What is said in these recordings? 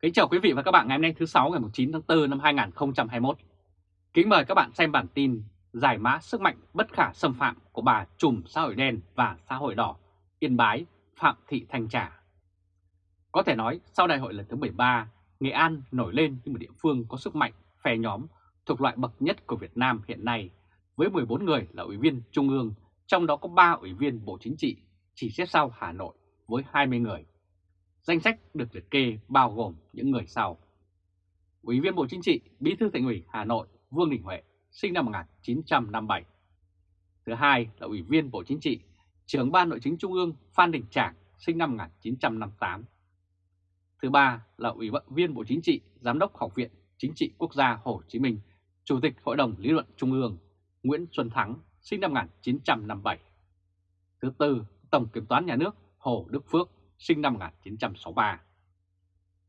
Kính chào quý vị và các bạn ngày hôm nay thứ 6 ngày 9 tháng 4 năm 2021. Kính mời các bạn xem bản tin giải mã sức mạnh bất khả xâm phạm của bà trùm xã hội đen và xã hội đỏ Yên Bái Phạm Thị Thanh Trà. Có thể nói sau đại hội lần thứ 13, Nghệ An nổi lên như một địa phương có sức mạnh phe nhóm thuộc loại bậc nhất của Việt Nam hiện nay với 14 người là ủy viên Trung ương, trong đó có 3 ủy viên Bộ Chính trị, chỉ xếp sau Hà Nội với 20 người Danh sách được liệt kê bao gồm những người sau. Ủy viên Bộ Chính trị, Bí thư Thành ủy Hà Nội Vương Đình Huệ, sinh năm 1957. Thứ hai là Ủy viên Bộ Chính trị, Trưởng ban Nội chính Trung ương Phan Đình Trạc, sinh năm 1958. Thứ ba là Ủy viên Bộ Chính trị, Giám đốc Học viện Chính trị Quốc gia Hồ Chí Minh, Chủ tịch Hội đồng Lý luận Trung ương Nguyễn Xuân Thắng, sinh năm 1957. Thứ tư, Tổng Kiểm toán Nhà nước Hồ Đức Phước, sinh năm 1963.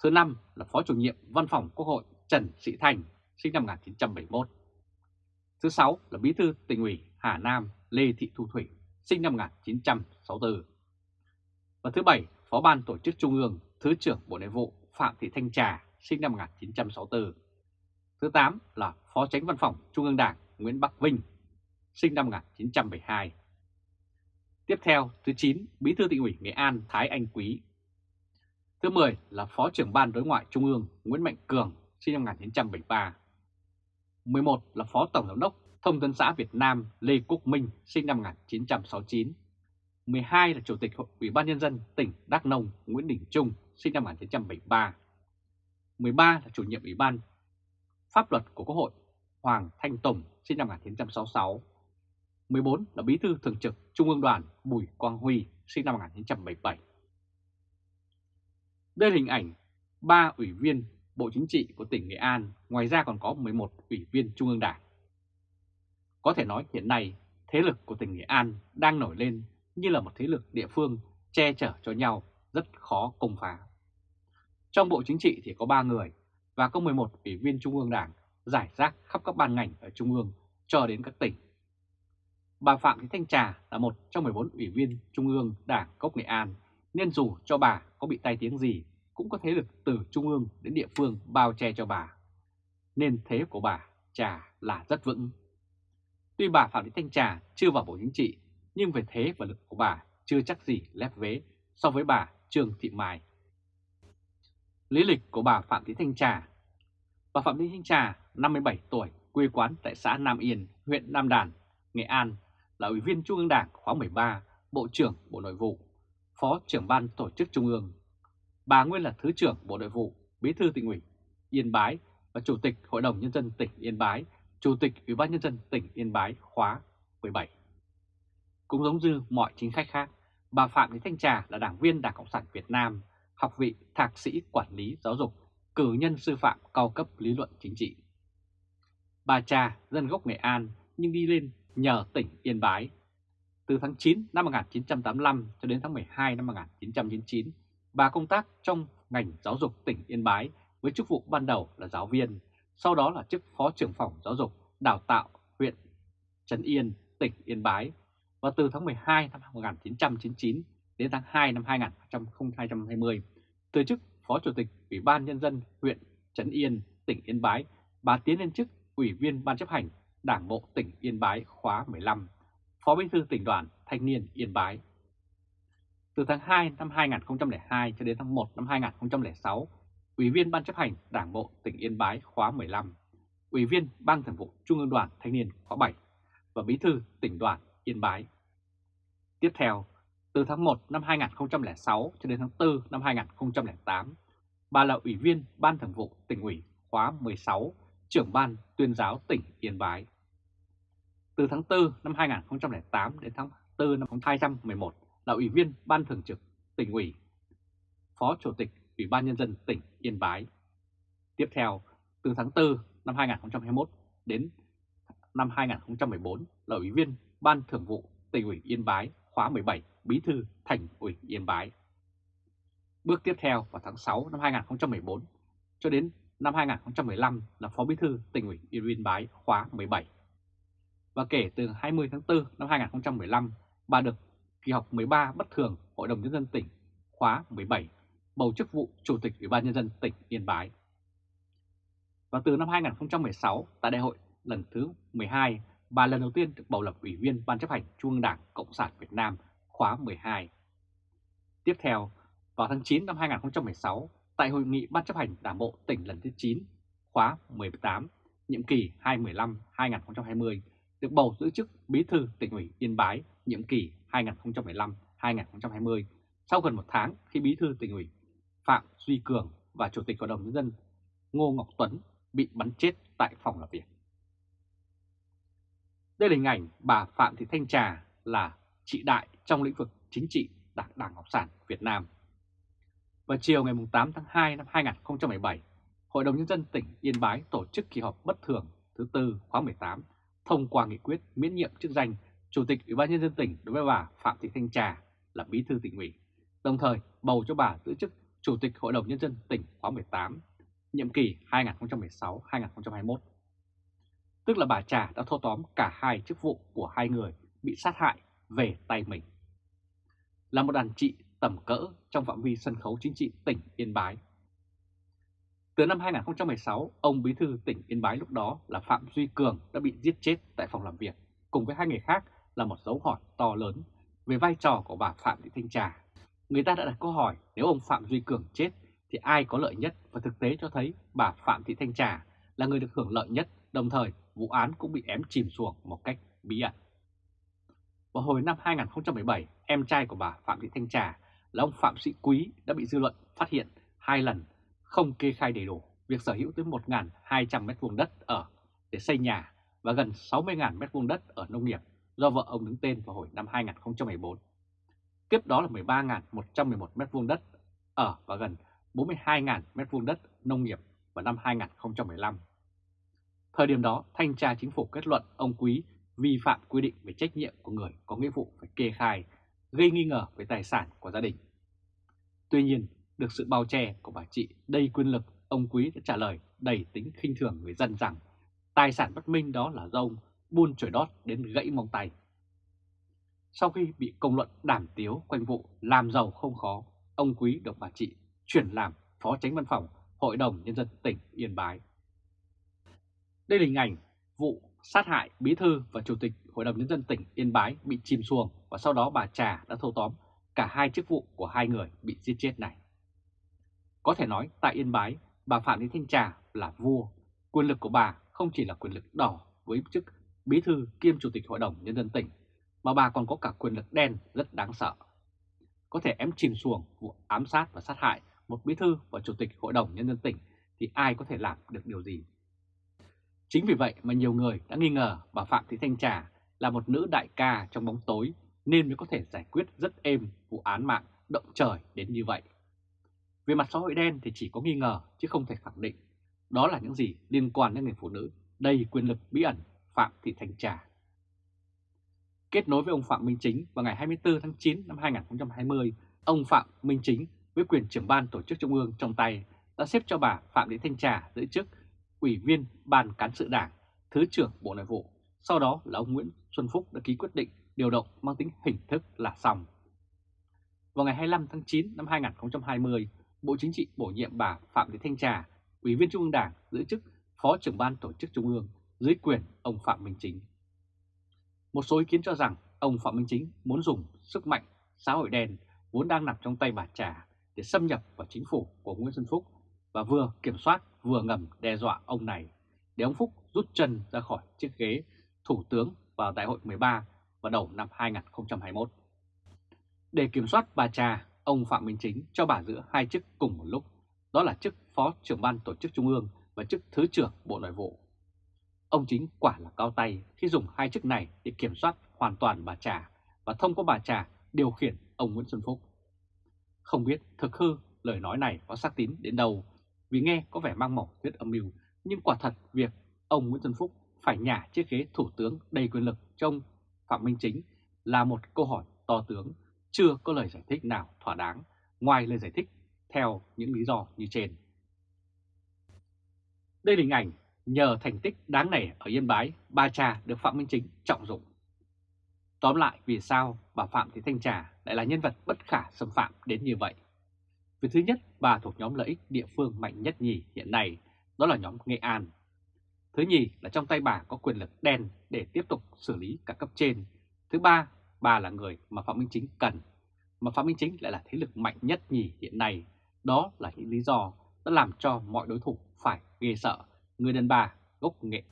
Thứ năm là Phó chủ nhiệm Văn phòng Quốc hội Trần Sĩ Thành, sinh năm 1971. Thứ sáu là Bí thư tỉnh ủy Hà Nam Lê Thị Thu Thủy, sinh năm 1964. Và thứ bảy, Phó ban Tổ chức Trung ương, Thứ trưởng Bộ Nội vụ Phạm Thị Thanh Trà, sinh năm 1964. Thứ tám là Phó Tránh Văn phòng Trung ương Đảng Nguyễn Bắc Vinh, sinh năm 1972. Tiếp theo, thứ 9, Bí thư tỉnh ủy Nghệ An Thái Anh Quý. Thứ 10 là Phó trưởng ban đối ngoại Trung ương Nguyễn Mạnh Cường, sinh năm 1973. 11 là Phó Tổng giám đốc Thông tấn xã Việt Nam Lê Quốc Minh, sinh năm 1969. 12 là Chủ tịch Ủy ban Nhân dân tỉnh Đắk Nông Nguyễn Đình Trung, sinh năm 1973. 13 là Chủ nhiệm Ủy ban Pháp luật của Quốc hội Hoàng Thanh Tùng, sinh năm 1966. 14 là Bí thư Thường trực Trung ương Đoàn Bùi Quang Huy, sinh năm 1977. Đây là hình ảnh ba ủy viên Bộ Chính trị của tỉnh Nghệ An, ngoài ra còn có 11 ủy viên Trung ương Đảng. Có thể nói hiện nay, thế lực của tỉnh Nghệ An đang nổi lên như là một thế lực địa phương che chở cho nhau rất khó công phá. Trong Bộ Chính trị thì có 3 người và có 11 ủy viên Trung ương Đảng giải rác khắp các ban ngành ở Trung ương cho đến các tỉnh. Bà Phạm Thị Thanh Trà là một trong 14 ủy viên Trung ương Đảng Cốc Nghệ An, nên dù cho bà có bị tai tiếng gì, cũng có thế lực từ Trung ương đến địa phương bao che cho bà. Nên thế của bà Trà là rất vững. Tuy bà Phạm Thị Thanh Trà chưa vào Bộ Chính trị, nhưng về thế và lực của bà chưa chắc gì lép vế so với bà Trương Thị Mai. Lý lịch của bà Phạm Thị Thanh Trà Bà Phạm Thị Thanh Trà, 57 tuổi, quê quán tại xã Nam Yên, huyện Nam Đàn, Nghệ An, là Ủy viên Trung ương Đảng khóa 13, Bộ trưởng Bộ Nội vụ, Phó trưởng ban Tổ chức Trung ương. Bà nguyên là Thứ trưởng Bộ Nội vụ, Bí thư tỉnh ủy Yên Bái và Chủ tịch Hội đồng Nhân dân tỉnh Yên Bái, Chủ tịch Ủy ban Nhân dân tỉnh Yên Bái khóa 17. Cũng giống như mọi chính khách khác, bà Phạm Thị Thanh Trà là đảng viên Đảng Cộng sản Việt Nam, học vị thạc sĩ quản lý giáo dục, cử nhân sư phạm cao cấp lý luận chính trị. Bà Trà dân gốc Nghệ An nhưng đi lên nhờ tỉnh Yên Bái. Từ tháng 9 năm 1985 cho đến tháng 12 năm 1999, bà công tác trong ngành giáo dục tỉnh Yên Bái với chức vụ ban đầu là giáo viên, sau đó là chức phó trưởng phòng giáo dục đào tạo huyện Trấn Yên, tỉnh Yên Bái. Và từ tháng 12 năm 1999 đến tháng 2 năm 2020, từ chức phó chủ tịch Ủy ban Nhân dân huyện Trấn Yên, tỉnh Yên Bái, bà tiến lên chức ủy viên ban chấp hành Đảng bộ tỉnh Yên Bái khóa 15, Phó Bí thư tỉnh đoàn Thanh niên Yên Bái. Từ tháng 2 năm 2002 cho đến tháng 1 năm 2006, Ủy viên Ban chấp hành Đảng bộ tỉnh Yên Bái khóa 15, Ủy viên Ban Thường vụ Trung ương đoàn Thanh niên khóa 7 và Bí thư tỉnh đoàn Yên Bái. Tiếp theo, từ tháng 1 năm 2006 cho đến tháng 4 năm 2008, bà là Ủy viên Ban Thường vụ tỉnh ủy khóa 16, trưởng ban tuyên giáo tỉnh Yên Bái. Từ tháng 4 năm 2008 đến tháng 4 năm 2011 là Ủy viên Ban Thường trực tỉnh ủy, Phó Chủ tịch Ủy ban Nhân dân tỉnh Yên Bái. Tiếp theo, từ tháng 4 năm 2021 đến năm 2014 là Ủy viên Ban Thường vụ tỉnh ủy Yên Bái khóa 17, Bí thư Thành ủy Yên Bái. Bước tiếp theo vào tháng 6 năm 2014 cho đến năm 2015 là Phó Bí thư tỉnh ủy Yên Bái khóa 17 và kể từ 20 tháng 4 năm 2015, bà được kỳ họp 13 bất thường Hội đồng Nhân dân tỉnh khóa 17 bầu chức vụ Chủ tịch Ủy ban Nhân dân tỉnh Yên Bái. Và từ năm 2016, tại đại hội lần thứ 12, bà lần đầu tiên được bầu làm Ủy viên Ban chấp hành Trung ương Đảng Cộng sản Việt Nam khóa 12. Tiếp theo, vào tháng 9 năm 2016, tại Hội nghị Ban chấp hành Đảng Bộ tỉnh lần thứ 9, khóa 18, nhiệm kỳ 2015-2020, được bầu giữ chức Bí thư tỉnh ủy Yên Bái nhiệm kỳ 2015-2020 sau gần một tháng khi Bí thư tỉnh ủy Phạm Duy Cường và Chủ tịch Hội đồng Nhân dân Ngô Ngọc Tuấn bị bắn chết tại phòng làm việc. Đây là hình ảnh bà Phạm Thị Thanh Trà là chị đại trong lĩnh vực chính trị Đảng Đảng Cộng sản Việt Nam. Vào chiều ngày 8 tháng 2 năm 2017, Hội đồng Nhân dân tỉnh Yên Bái tổ chức kỳ họp bất thường thứ tư khóa 18 thông qua nghị quyết miễn nhiệm chức danh Chủ tịch Ủy ban Nhân dân tỉnh đối với bà Phạm Thị Thanh Trà là bí thư tỉnh ủy, đồng thời bầu cho bà giữ chức Chủ tịch Hội đồng Nhân dân tỉnh khóa 18, nhiệm kỳ 2016-2021. Tức là bà Trà đã thâu tóm cả hai chức vụ của hai người bị sát hại về tay mình. Là một đàn chị tầm cỡ trong phạm vi sân khấu chính trị tỉnh Yên Bái. Từ năm 2016, ông bí thư tỉnh Yên Bái lúc đó là Phạm Duy Cường đã bị giết chết tại phòng làm việc, cùng với hai người khác là một dấu hỏi to lớn về vai trò của bà Phạm Thị Thanh Trà. Người ta đã đặt câu hỏi nếu ông Phạm Duy Cường chết thì ai có lợi nhất và thực tế cho thấy bà Phạm Thị Thanh Trà là người được hưởng lợi nhất, đồng thời vụ án cũng bị ém chìm xuống một cách bí ẩn. Vào hồi năm 2017, em trai của bà Phạm Thị Thanh Trà là ông Phạm Sĩ Quý đã bị dư luận phát hiện hai lần không kê khai đầy đủ việc sở hữu tới 1.200 m2 đất ở để xây nhà và gần 60.000 m2 đất ở nông nghiệp do vợ ông đứng tên vào hồi năm 2014. Tiếp đó là 13.111 m2 đất ở và gần 42.000 m2 đất nông nghiệp vào năm 2015. Thời điểm đó, Thanh tra Chính phủ kết luận ông Quý vi phạm quy định về trách nhiệm của người có nghĩa vụ phải kê khai, gây nghi ngờ về tài sản của gia đình. Tuy nhiên, được sự bao che của bà chị đầy quyền lực, ông Quý đã trả lời đầy tính khinh thường người dân rằng tài sản bất minh đó là do ông buôn chổi đót đến gãy mông tay. Sau khi bị công luận đàm tiếu quanh vụ làm giàu không khó, ông Quý được bà chị chuyển làm Phó Tránh Văn phòng Hội đồng Nhân dân tỉnh Yên Bái. Đây là hình ảnh vụ sát hại Bí Thư và Chủ tịch Hội đồng Nhân dân tỉnh Yên Bái bị chìm xuồng và sau đó bà Trà đã thâu tóm cả hai chức vụ của hai người bị giết chết này. Có thể nói tại Yên Bái, bà Phạm Thị Thanh Trà là vua, quyền lực của bà không chỉ là quyền lực đỏ với chức Bí Thư kiêm Chủ tịch Hội đồng Nhân dân tỉnh, mà bà còn có cả quyền lực đen rất đáng sợ. Có thể ém chìm xuồng vụ ám sát và sát hại một Bí Thư và Chủ tịch Hội đồng Nhân dân tỉnh thì ai có thể làm được điều gì? Chính vì vậy mà nhiều người đã nghi ngờ bà Phạm Thị Thanh Trà là một nữ đại ca trong bóng tối nên mới có thể giải quyết rất êm vụ án mạng động trời đến như vậy. Về mặt xã hội đen thì chỉ có nghi ngờ chứ không thể khẳng định đó là những gì liên quan đến người phụ nữ đầy quyền lực bí ẩn Phạm Thị Thanh Trà. Kết nối với ông Phạm Minh Chính vào ngày 24 tháng 9 năm 2020, ông Phạm Minh Chính với quyền trưởng ban tổ chức trung ương trong tay đã xếp cho bà Phạm Thị Thanh Trà giữ chức Ủy viên Ban Cán sự Đảng, Thứ trưởng Bộ Nội vụ. Sau đó là ông Nguyễn Xuân Phúc đã ký quyết định điều động mang tính hình thức là xong. Vào ngày 25 tháng 9 năm 2020, Bộ Chính trị bổ nhiệm bà Phạm Thị Thanh Trà, Ủy viên Trung ương Đảng giữ chức Phó trưởng ban tổ chức Trung ương dưới quyền ông Phạm Minh Chính. Một số ý kiến cho rằng ông Phạm Minh Chính muốn dùng sức mạnh xã hội đen vốn đang nằm trong tay bà Trà để xâm nhập vào chính phủ của Nguyễn Xuân Phúc và vừa kiểm soát vừa ngầm đe dọa ông này để ông Phúc rút chân ra khỏi chiếc ghế Thủ tướng vào đại hội 13 vào đầu năm 2021. Để kiểm soát bà Trà, ông Phạm Minh Chính cho bà giữ hai chức cùng một lúc, đó là chức Phó trưởng ban tổ chức Trung ương và chức Thứ trưởng Bộ Nội vụ. Ông Chính quả là cao tay khi dùng hai chức này để kiểm soát hoàn toàn bà Trà và thông qua bà Trà điều khiển ông Nguyễn Xuân Phúc. Không biết thực hư lời nói này có xác tín đến đâu vì nghe có vẻ mang màu thuyết âm mưu, nhưng quả thật việc ông Nguyễn Xuân Phúc phải nhả chiếc ghế thủ tướng đầy quyền lực trong Phạm Minh Chính là một câu hỏi to tướng, chưa có lời giải thích nào thỏa đáng ngoài lời giải thích theo những lý do như trên. Đây là hình ảnh nhờ thành tích đáng nể ở Yên Bái, Ba Cha được Phạm Minh Chính trọng dụng. Tóm lại vì sao bà Phạm Thị Thanh Trà lại là nhân vật bất khả xâm phạm đến như vậy? vì thứ nhất, bà thuộc nhóm lợi ích địa phương mạnh nhất nhì hiện nay, đó là nhóm Nghệ An. Thứ nhì là trong tay bà có quyền lực đen để tiếp tục xử lý cả cấp trên. Thứ ba, bà là người mà Phạm Minh Chính cần, mà Phạm Minh Chính lại là thế lực mạnh nhất nhì hiện nay. Đó là những lý do đã làm cho mọi đối thủ phải ghê sợ người đàn bà gốc nghệ.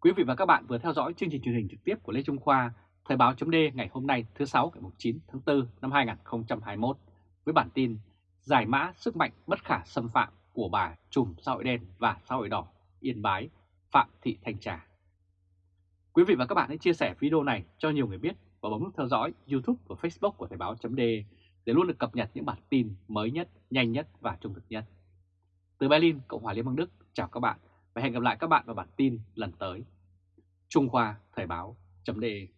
Quý vị và các bạn vừa theo dõi chương trình truyền hình trực tiếp của Lê Trung Khoa, Thời báo chấm ngày hôm nay thứ 6 ngày 9 tháng 4 năm 2021 với bản tin Giải mã sức mạnh bất khả xâm phạm của bà trùm xã hội đen và xã hội đỏ Yên Bái Phạm Thị Thanh Trà. Quý vị và các bạn hãy chia sẻ video này cho nhiều người biết và bấm nút theo dõi YouTube và Facebook của Thời Báo .de để luôn được cập nhật những bản tin mới nhất, nhanh nhất và trung thực nhất. Từ Berlin, Cộng hòa Liên bang Đức, chào các bạn và hẹn gặp lại các bạn vào bản tin lần tới. Trung Khoa Thời Báo .de.